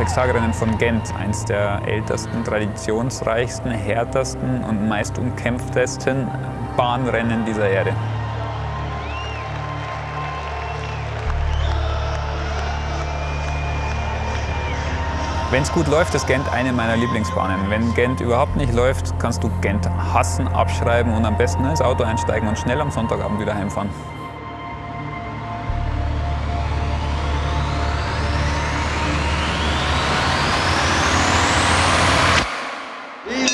Sechstagerennen von Gent, eines der ältesten, traditionsreichsten, härtesten und meist umkämpftesten Bahnrennen dieser Erde. Wenn es gut läuft, ist Gent eine meiner Lieblingsbahnen. Wenn Gent überhaupt nicht läuft, kannst du Gent hassen, abschreiben und am besten ins Auto einsteigen und schnell am Sonntagabend wieder heimfahren.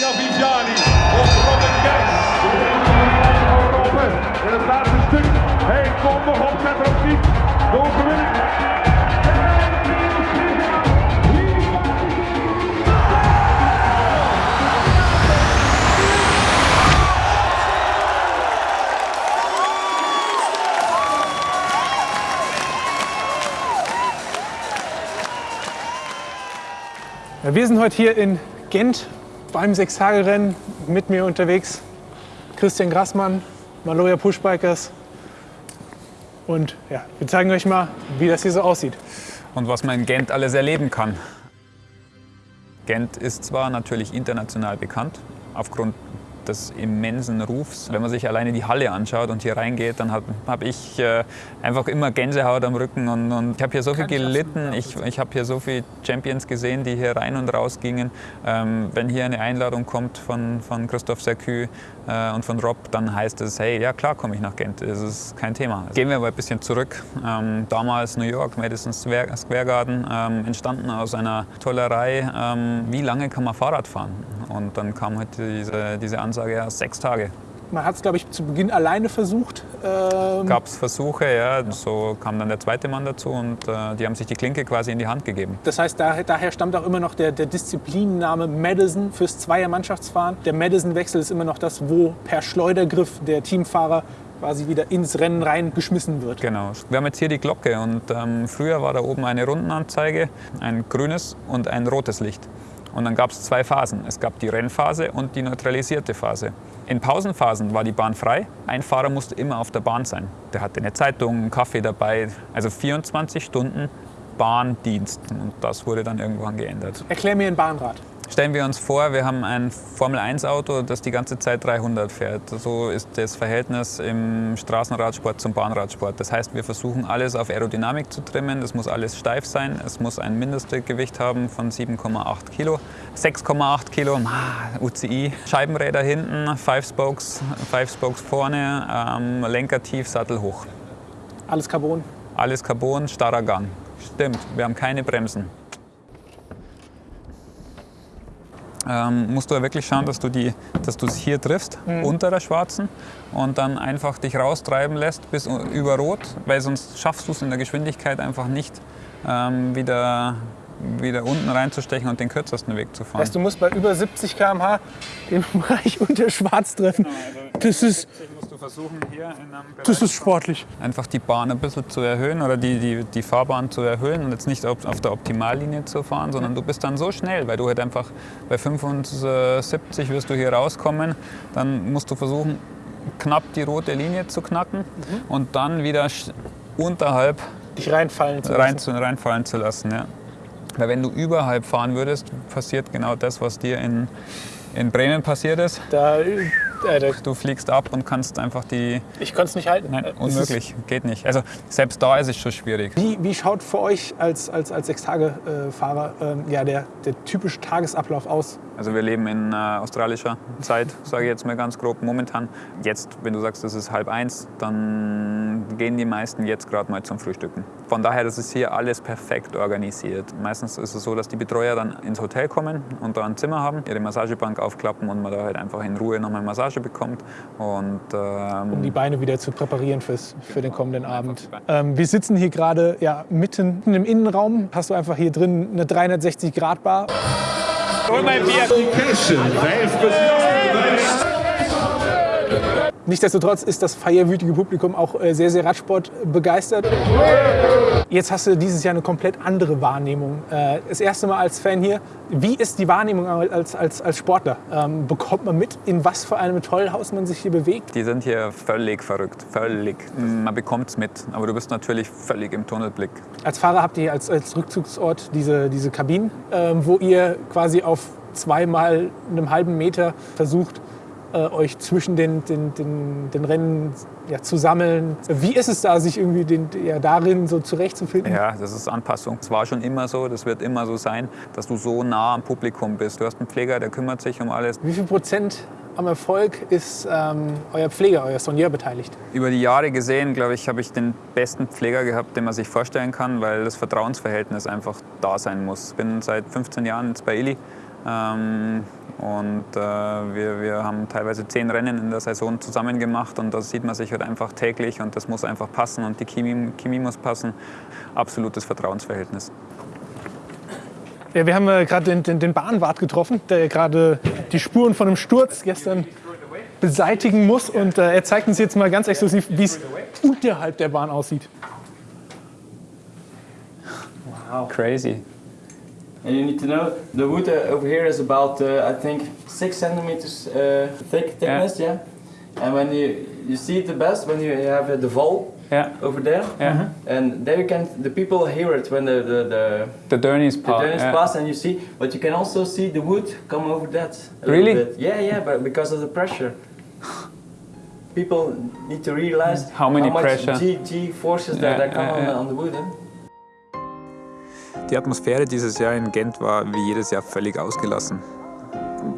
Ilja Viviani och Robin Geis. In het laatste stuk. Hey, kom nog op, erop niet. De overwinning. Wir sind heute hier in Gent beim Sechstagerennen. Mit mir unterwegs Christian Grassmann, Maloja Pushbikers. Und ja, wir zeigen euch mal, wie das hier so aussieht. Und was man in Gent alles erleben kann. Gent ist zwar natürlich international bekannt, aufgrund des immensen Rufs. Wenn man sich alleine die Halle anschaut und hier reingeht, dann habe hab ich äh, einfach immer Gänsehaut am Rücken und, und ich habe hier so viel gelitten. Ich, ich habe hier so viele Champions gesehen, die hier rein und raus gingen. Ähm, wenn hier eine Einladung kommt von, von Christoph Sercu äh, und von Rob, dann heißt es, hey, ja klar komme ich nach Gent, das ist kein Thema. Gehen wir aber ein bisschen zurück. Ähm, damals New York, Madison Square Garden, ähm, entstanden aus einer Tollerei, ähm, wie lange kann man Fahrrad fahren? Und dann kam halt diese, diese Ansage, ja, sechs Tage. Man hat es, glaube ich, zu Beginn alleine versucht. Ähm, Gab es Versuche, ja, so kam dann der zweite Mann dazu und äh, die haben sich die Klinke quasi in die Hand gegeben. das heißt, daher, daher stammt auch immer noch der, der Disziplinname Madison fürs Zweier-Mannschaftsfahren. Der Madison-Wechsel ist immer noch das, wo per Schleudergriff der Teamfahrer quasi wieder ins Rennen reingeschmissen wird. Genau. Wir haben jetzt hier die Glocke und ähm, früher war da oben eine Rundenanzeige, ein grünes und ein rotes Licht. Und dann gab es zwei Phasen. Es gab die Rennphase und die neutralisierte Phase. In Pausenphasen war die Bahn frei. Ein Fahrer musste immer auf der Bahn sein. Der hatte eine Zeitung, einen Kaffee dabei. Also 24 Stunden Bahndienst. Und das wurde dann irgendwann geändert. Erklär mir ein Bahnrad. Stellen wir uns vor, wir haben ein Formel-1-Auto, das die ganze Zeit 300 fährt. So ist das Verhältnis im Straßenradsport zum Bahnradsport. Das heißt, wir versuchen alles auf Aerodynamik zu trimmen. Das muss alles steif sein. Es muss ein Mindestgewicht haben von 7,8 Kilo. 6,8 Kilo, UCI. Scheibenräder hinten, Five Spokes, Five Spokes vorne, ähm, Lenker tief, Sattel hoch. Alles Carbon. Alles Carbon, starrer Gang. Stimmt, wir haben keine Bremsen. Ähm, musst du ja wirklich schauen, dass du die, dass du es hier triffst, unter der schwarzen und dann einfach dich raustreiben lässt bis über Rot, weil sonst schaffst du es in der Geschwindigkeit einfach nicht ähm, wieder, wieder unten reinzustechen und den kürzesten Weg zu fahren. Heißt, du musst bei über 70 km/h den Bereich unter Schwarz treffen. Das ist, versuchen, hier in einem das ist sportlich. einfach die Bahn ein bisschen zu erhöhen oder die, die, die Fahrbahn zu erhöhen und jetzt nicht auf, auf der Optimallinie zu fahren, sondern du bist dann so schnell, weil du halt einfach bei 75 wirst du hier rauskommen, dann musst du versuchen, knapp die rote Linie zu knacken und dann wieder unterhalb Dich reinfallen zu lassen. rein zu, reinfallen zu lassen. Ja. Weil wenn du überhalb fahren würdest, passiert genau das, was dir in, in Bremen passiert ist. Da, äh, Du fliegst ab und kannst einfach die... ich konnte es nicht halten. Nein, ist- unmöglich, geht nicht. Also selbst da ist es schon schwierig. Wie, wie schaut für euch als, als, als Sechstage-Fahrer ähm, ja, der, der typische Tagesablauf aus? Also wir leben in äh, australischer Zeit, sage ich jetzt mal ganz grob momentan. Jetzt, wenn du sagst, es ist halb eins, dann gehen die meisten jetzt gerade mal zum Frühstücken. Von daher, das ist hier alles perfekt organisiert. Meistens ist es so, dass die Betreuer dann ins Hotel kommen und da ein Zimmer haben, ihre Massagebank aufklappen und man da halt einfach in Ruhe nochmal Massage bekommt. Und ähm, um die Beine wieder zu präparieren fürs, für den kommenden Abend. Ähm, wir sitzen hier gerade ja, mitten im Innenraum. Hast du einfach hier drin eine 360-Grad-Bar. Location, vijf beslissende Nichtsdestotrotz ist das feierwütige Publikum auch äh, sehr, sehr Radsport begeistert. Jetzt hast du dieses Jahr eine komplett andere Wahrnehmung. Äh, Das erste Mal als Fan hier. Wie ist die Wahrnehmung als, als, als Sportler? Ähm, Bekommt man mit, in was für einem Tollhaus man sich hier bewegt? Die sind hier völlig verrückt, völlig. Man bekommt es mit, aber du bist natürlich völlig im Tunnelblick. Als Fahrer habt ihr als, als Rückzugsort diese, diese Kabinen, ähm, wo ihr quasi auf zweimal einem halben Meter versucht, äh, euch zwischen den, den, den, den Rennen ja, zu sammeln. Wie ist es da, sich irgendwie den, ja, darin so zurechtzufinden? Ja, das ist Anpassung. Es war schon immer so, das wird immer so sein, dass du so nah am Publikum bist. Du hast einen Pfleger, der kümmert sich um alles. Wie viel Prozent am Erfolg ist ähm, euer Pfleger, euer Sonier beteiligt? Über die Jahre gesehen, glaube ich, habe ich den besten Pfleger gehabt, den man sich vorstellen kann, weil das Vertrauensverhältnis einfach da sein muss. Ich bin seit 15 Jahren jetzt bei Illy ähm, und äh, wir, wir haben teilweise zehn Rennen in der Saison zusammen gemacht und da sieht man sich halt einfach täglich und das muss einfach passen und die Chemie, Chemie muss passen. Absolutes Vertrauensverhältnis. Ja, wir haben äh, gerade den, den, den Bahnwart getroffen, der gerade die Spuren von einem Sturz gestern beseitigen muss. Und äh, er zeigt uns jetzt mal ganz exklusiv, wie es unterhalb der Bahn aussieht. Crazy. And you need to know the wood uh, over here is about uh, I think six centimeters uh, thick thickness, yeah. And when you you see it the best when you have uh, the vol Yeah, over there, yeah. and there you can the people hear it when the the the, The Dernies the part. Dennis yeah. pass and you see, but you can also see the wood come over that. a Really? bit. Yeah, yeah, but because of the pressure. People need to realize How many how much pressure? G, G forces Yeah, that, that come yeah, on, on the wood. Eh? Die Atmosphäre dieses Jahr in Gent war wie jedes Jahr völlig ausgelassen.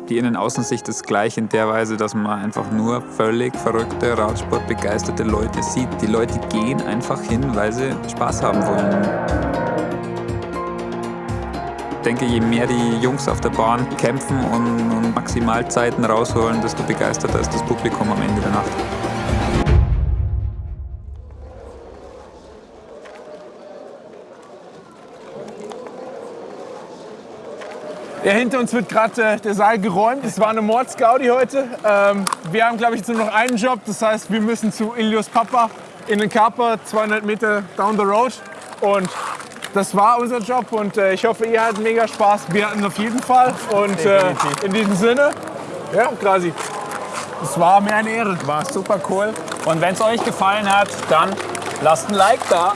Die Innen-Außensicht ist gleich in der Weise, dass man einfach nur völlig verrückte, Radsportbegeisterte Leute sieht. Die Leute gehen einfach hin, weil sie Spaß haben wollen. Ich denke, je mehr die Jungs auf der Bahn kämpfen und, Maximalzeiten rausholen, desto begeisterter ist das Publikum am Ende der Nacht. Ja, hinter uns wird gerade äh, der Saal geräumt. Es war eine Mordsgaudi heute. Ähm, wir haben, glaube ich, jetzt nur noch einen Job. Das heißt, wir müssen zu Ilios Papa in den Kaper, 200 Meter down the road. Und das war unser Job. Und äh, ich hoffe, ihr hattet mega Spaß. Wir hatten auf jeden Fall. Und äh, in diesem Sinne, ja, quasi. Es war mir eine Ehre. War super cool. Und wenn es euch gefallen hat, dann lasst ein Like da.